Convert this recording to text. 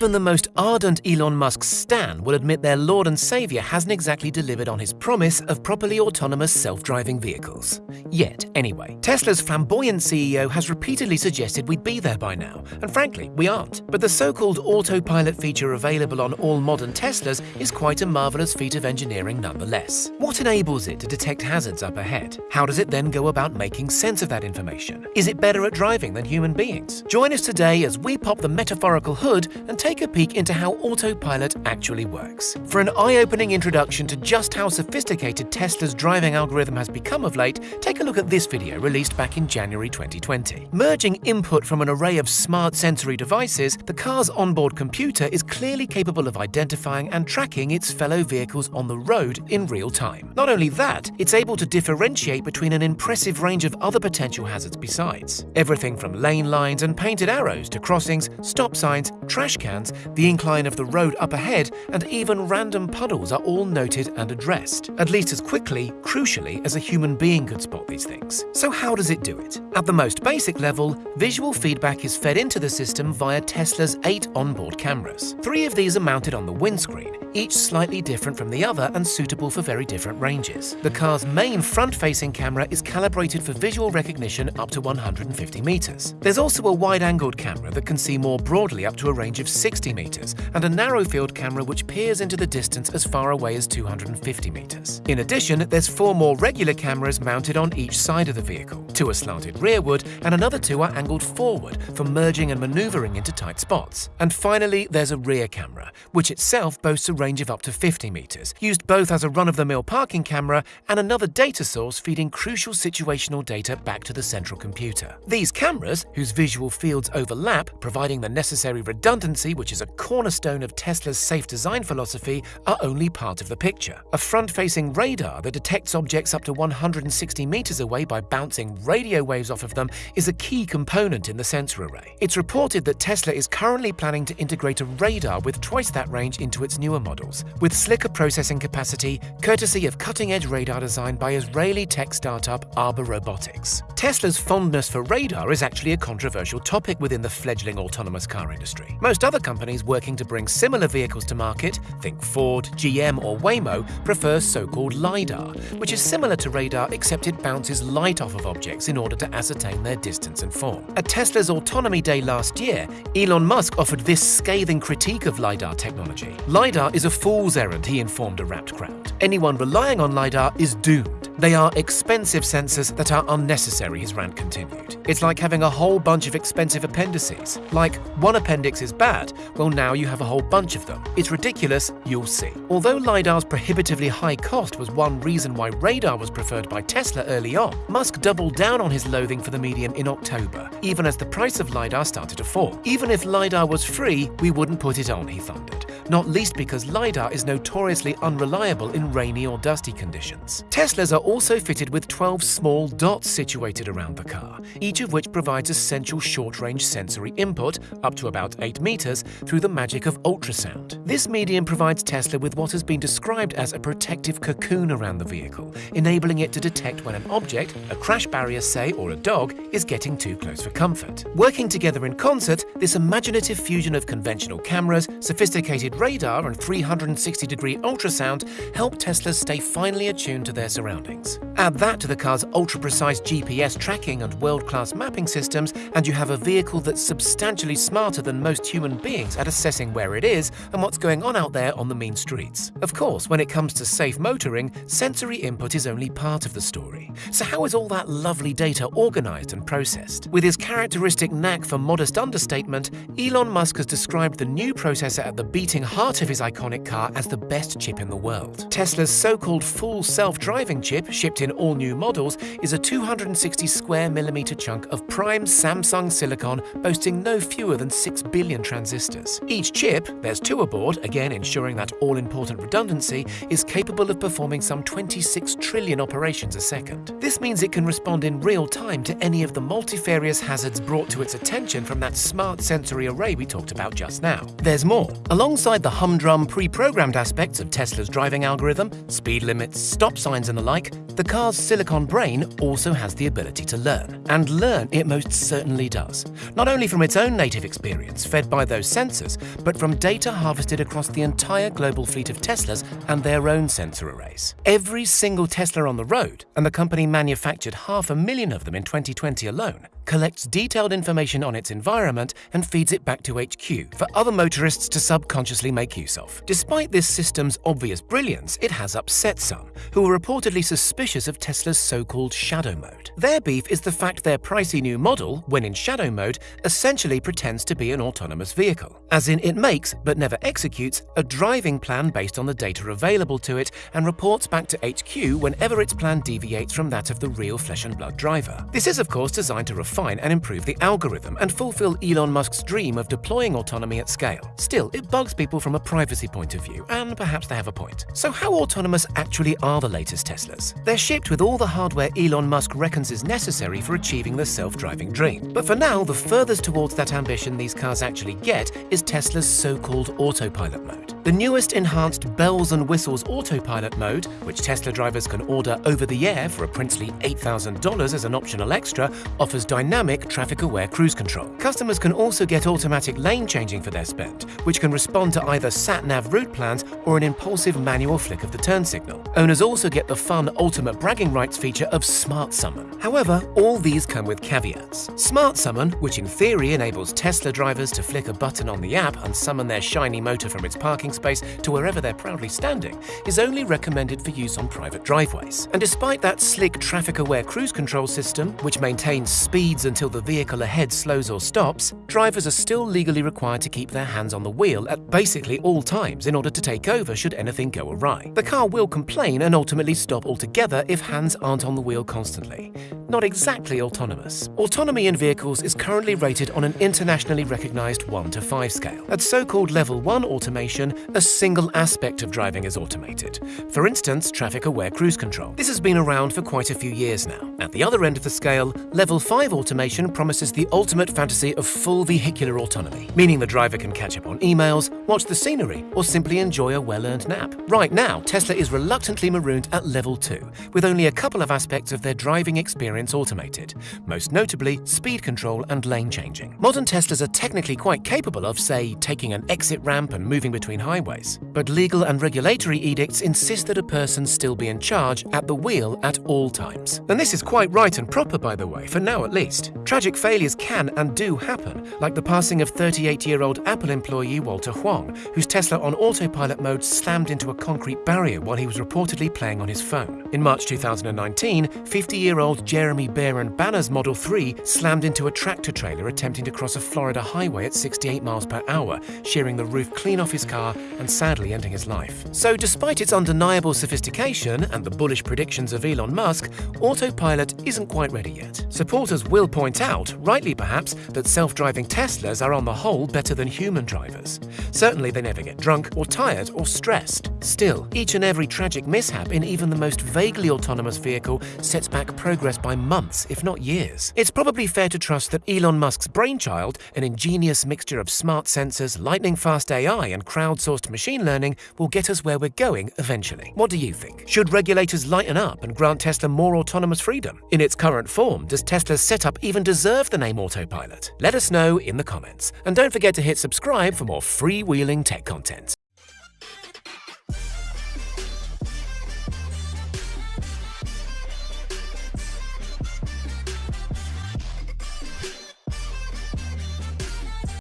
Even the most ardent Elon Musk stan will admit their lord and savior hasn't exactly delivered on his promise of properly autonomous self-driving vehicles. Yet, anyway. Tesla's flamboyant CEO has repeatedly suggested we'd be there by now, and frankly, we aren't. But the so-called autopilot feature available on all modern Teslas is quite a marvelous feat of engineering nonetheless. What enables it to detect hazards up ahead? How does it then go about making sense of that information? Is it better at driving than human beings? Join us today as we pop the metaphorical hood and take a peek into how autopilot actually works. For an eye-opening introduction to just how sophisticated Tesla's driving algorithm has become of late, take a look at this video released back in January 2020. Merging input from an array of smart sensory devices, the car's onboard computer is clearly capable of identifying and tracking its fellow vehicles on the road in real time. Not only that, it's able to differentiate between an impressive range of other potential hazards besides. Everything from lane lines and painted arrows to crossings, stop signs, trash cans, the incline of the road up ahead, and even random puddles are all noted and addressed, at least as quickly, crucially, as a human being could spot these things. So how does it do it? At the most basic level, visual feedback is fed into the system via Tesla's eight onboard cameras. Three of these are mounted on the windscreen, each slightly different from the other and suitable for very different ranges. The car's main front-facing camera is calibrated for visual recognition up to 150 meters. There's also a wide-angled camera that can see more broadly up to a range of 60 meters, and a narrow-field camera which peers into the distance as far away as 250 meters. In addition, there's four more regular cameras mounted on each side of the vehicle. Two are slanted rearward, and another two are angled forward for merging and maneuvering into tight spots. And finally, there's a rear camera, which itself boasts a range of up to 50 meters, used both as a run-of-the-mill parking camera and another data source feeding crucial situational data back to the central computer. These cameras, whose visual fields overlap, providing the necessary redundancy which is a cornerstone of Tesla's safe design philosophy, are only part of the picture. A front-facing radar that detects objects up to 160 meters away by bouncing radio waves off of them is a key component in the sensor array. It's reported that Tesla is currently planning to integrate a radar with twice that range into its newer models, with slicker processing capacity courtesy of cutting-edge radar design by Israeli tech startup Arbe Robotics. Tesla's fondness for radar is actually a controversial topic within the fledgling autonomous car industry. Most other companies working to bring similar vehicles to market, think Ford, GM or Waymo, prefer so-called LiDAR, which is similar to radar except it bounces light off of objects in order to ascertain their distance and form. At Tesla's Autonomy Day last year, Elon Musk offered this scathing critique of LiDAR technology. LiDAR is a fool's errand, he informed a rapt crowd. Anyone relying on LiDAR is doomed. They are expensive sensors that are unnecessary, his rant continued. It's like having a whole bunch of expensive appendices. Like, one appendix is bad, well now you have a whole bunch of them. It's ridiculous, you'll see. Although LiDAR's prohibitively high cost was one reason why radar was preferred by Tesla early on, Musk doubled down on his loathing for the medium in October, even as the price of LiDAR started to fall. Even if LiDAR was free, we wouldn't put it on, he thundered not least because LiDAR is notoriously unreliable in rainy or dusty conditions. Teslas are also fitted with 12 small dots situated around the car, each of which provides essential short-range sensory input, up to about 8 meters, through the magic of ultrasound. This medium provides Tesla with what has been described as a protective cocoon around the vehicle, enabling it to detect when an object, a crash barrier say, or a dog, is getting too close for comfort. Working together in concert, this imaginative fusion of conventional cameras, sophisticated radar and 360-degree ultrasound help Teslas stay finely attuned to their surroundings. Add that to the car's ultra-precise GPS tracking and world-class mapping systems, and you have a vehicle that's substantially smarter than most human beings at assessing where it is and what's going on out there on the mean streets. Of course, when it comes to safe motoring, sensory input is only part of the story. So how is all that lovely data organized and processed? With his characteristic knack for modest understatement, Elon Musk has described the new processor at the beating heart of his iconic car as the best chip in the world. Tesla's so-called full self-driving chip, shipped in all new models, is a 260 square millimeter chunk of prime Samsung silicon boasting no fewer than 6 billion transistors. Each chip, there's two aboard, again ensuring that all-important redundancy, is capable of performing some 26 trillion operations a second. This means it can respond in real time to any of the multifarious hazards brought to its attention from that smart sensory array we talked about just now. There's more. Alongside the humdrum pre-programmed aspects of Tesla's driving algorithm, speed limits, stop signs and the like, the car's silicon brain also has the ability to learn. And learn it most certainly does. Not only from its own native experience, fed by those sensors, but from data harvested across the entire global fleet of Teslas and their own sensor arrays. Every single Tesla on the road, and the company manufactured half a million of them in 2020 alone, collects detailed information on its environment and feeds it back to HQ for other motorists to subconsciously make use of. Despite this system's obvious brilliance, it has upset some, who are reportedly suspicious of Tesla's so-called shadow mode. Their beef is the fact their pricey new model, when in shadow mode, essentially pretends to be an autonomous vehicle. As in, it makes, but never executes, a driving plan based on the data available to it and reports back to HQ whenever its plan deviates from that of the real flesh and blood driver. This is of course designed to refine refine and improve the algorithm and fulfill Elon Musk's dream of deploying autonomy at scale. Still, it bugs people from a privacy point of view, and perhaps they have a point. So how autonomous actually are the latest Teslas? They're shipped with all the hardware Elon Musk reckons is necessary for achieving the self-driving dream. But for now, the furthest towards that ambition these cars actually get is Tesla's so-called autopilot mode. The newest enhanced bells and whistles autopilot mode, which Tesla drivers can order over the air for a princely $8,000 as an optional extra, offers dynamic traffic-aware cruise control. Customers can also get automatic lane changing for their spend, which can respond to either sat-nav route plans or an impulsive manual flick of the turn signal. Owners also get the fun ultimate bragging rights feature of Smart Summon. However, all these come with caveats. Smart Summon, which in theory enables Tesla drivers to flick a button on the app and summon their shiny motor from its parking space to wherever they're proudly standing, is only recommended for use on private driveways. And despite that slick traffic-aware cruise control system, which maintains speeds until the vehicle ahead slows or stops, drivers are still legally required to keep their hands on the wheel at basically all times in order to take over should anything go awry. The car will complain and ultimately stop altogether if hands aren't on the wheel constantly. Not exactly autonomous. Autonomy in vehicles is currently rated on an internationally recognized 1 to 5 scale. At so-called level 1 automation, a single aspect of driving is automated. For instance, traffic-aware cruise control. This has been around for quite a few years now. At the other end of the scale, level 5 automation promises the ultimate fantasy of full vehicular autonomy, meaning the driver can catch up on emails, watch the scenery, or simply enjoy a well-earned nap. Right now, Tesla is reluctantly marooned at level 2, with only a couple of aspects of their driving experience automated, most notably speed control and lane changing. Modern Teslas are technically quite capable of, say, taking an exit ramp and moving between highways, but legal and regulatory edicts insist that a person still be in charge at the wheel at all times. And this is quite right and proper, by the way, for now at least. Tragic failures can and do happen, like the passing of 38-year-old Apple employee Walter Huang, whose Tesla on autopilot mode slammed into a concrete barrier while he was reportedly playing on his phone. In March 2019, 50-year-old Jeremy Beren Banner's Model 3 slammed into a tractor trailer attempting to cross a Florida highway at 68 miles per hour, shearing the roof clean off his car and sadly ending his life. So despite its undeniable sophistication and the bullish predictions of Elon Musk, autopilot isn't quite ready yet. Supporters will point out, rightly perhaps, that self-driving Teslas are on the whole better than human drivers. Certainly they never get drunk or tired or stressed. Still, each and every tragic mishap in even the most vaguely autonomous vehicle sets back progress by months, if not years. It's probably fair to trust that Elon Musk's brainchild, an ingenious mixture of smart sensors, lightning-fast AI and crowdsourced machine learning, will get us where we're going eventually. What do you think? Should regulators lighten up and grant Tesla more autonomous freedom? In its current form, does Tesla's setup even deserve the name Autopilot? Let us know in the comments. And don't forget to hit subscribe for more freewheeling tech content.